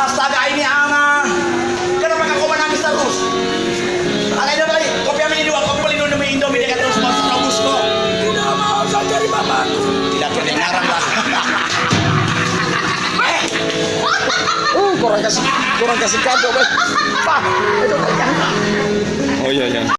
Astaga ini anak. Kenapa kau menangis terus? Anak ini lagi. Kopi ini dua. Kopi beli demi Indomie dia terus mau terus kok. Tidak mau saya cari mamaku. Tidak kedengaran lah. Eh, Uh, kurang kasih kurang kasih kado, Pak. Pak, itu Oh iya iya.